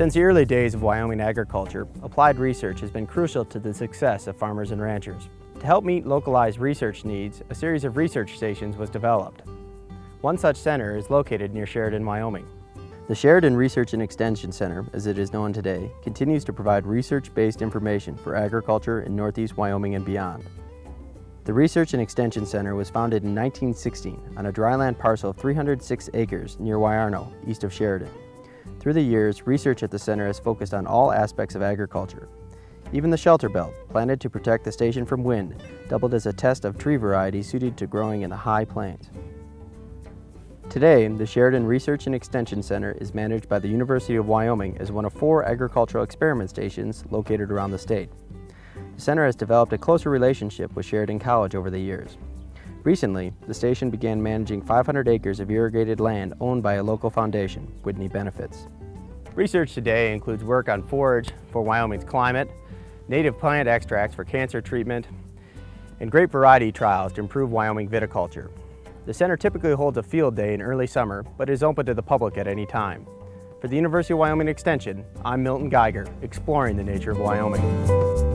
Since the early days of Wyoming agriculture, applied research has been crucial to the success of farmers and ranchers. To help meet localized research needs, a series of research stations was developed. One such center is located near Sheridan, Wyoming. The Sheridan Research and Extension Center, as it is known today, continues to provide research-based information for agriculture in northeast Wyoming and beyond. The Research and Extension Center was founded in 1916 on a dryland parcel of 306 acres near Wyarno, east of Sheridan. Through the years, research at the center has focused on all aspects of agriculture. Even the shelter belt, planted to protect the station from wind, doubled as a test of tree varieties suited to growing in the high plains. Today, the Sheridan Research and Extension Center is managed by the University of Wyoming as one of four agricultural experiment stations located around the state. The center has developed a closer relationship with Sheridan College over the years. Recently, the station began managing 500 acres of irrigated land owned by a local foundation, Whitney Benefits. Research today includes work on forage for Wyoming's climate, native plant extracts for cancer treatment, and grape variety trials to improve Wyoming viticulture. The center typically holds a field day in early summer, but is open to the public at any time. For the University of Wyoming Extension, I'm Milton Geiger, exploring the nature of Wyoming.